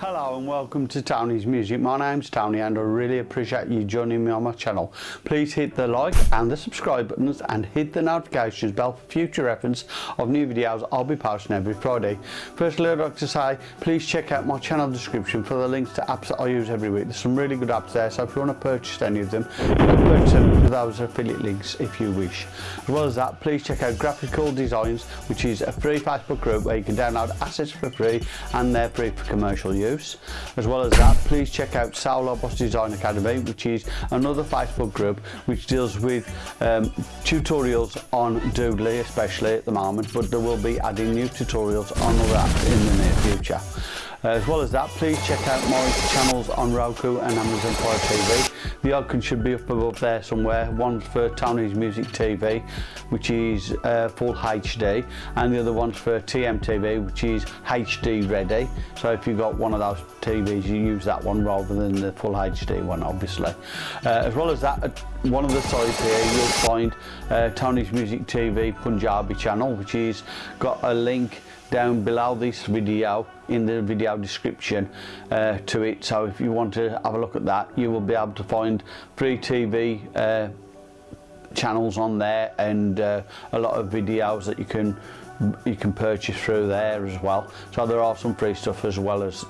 Hello and welcome to Tony's Music. My name's Tony and I really appreciate you joining me on my channel. Please hit the like and the subscribe buttons and hit the notifications bell for future reference of new videos I'll be posting every Friday. Firstly I'd like to say please check out my channel description for the links to apps that I use every week. There's some really good apps there so if you want to purchase any of them you can purchase them 1,000 affiliate links if you wish. As well as that, please check out Graphical Designs, which is a free Facebook group where you can download assets for free and they're free for commercial use. As well as that, please check out Sal Boss Design Academy, which is another Facebook group which deals with um, tutorials on Doodly, especially at the moment, but there will be adding new tutorials on that in the near future. Uh, as well as that, please check out my channels on Roku and Amazon Fire TV. The icon should be up above there somewhere. One's for Tony's Music TV, which is uh, full HD, and the other one's for TMTV, which is HD ready. So if you've got one of those TVs, you use that one rather than the full HD one, obviously. Uh, as well as that, one of the sides here, you'll find uh, Tony's Music TV Punjabi channel, which is got a link down below this video in the video description uh, to it. So if you want to have a look at that you will be able to find free TV uh, channels on there and uh, a lot of videos that you can you can purchase through there as well. So there are some free stuff as well as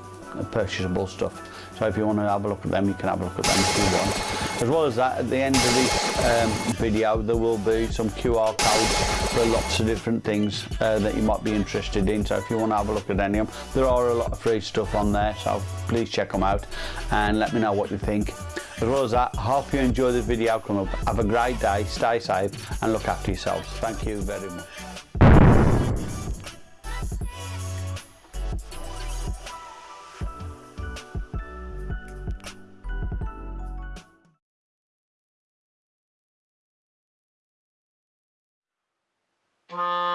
purchasable stuff so if you want to have a look at them you can have a look at them if you want as well as that at the end of this um, video there will be some QR codes for lots of different things uh, that you might be interested in so if you want to have a look at any of them there are a lot of free stuff on there so please check them out and let me know what you think as well as that, I hope you enjoy the video come up. Have a great day, stay safe and look after yourselves. Thank you very much. Bye.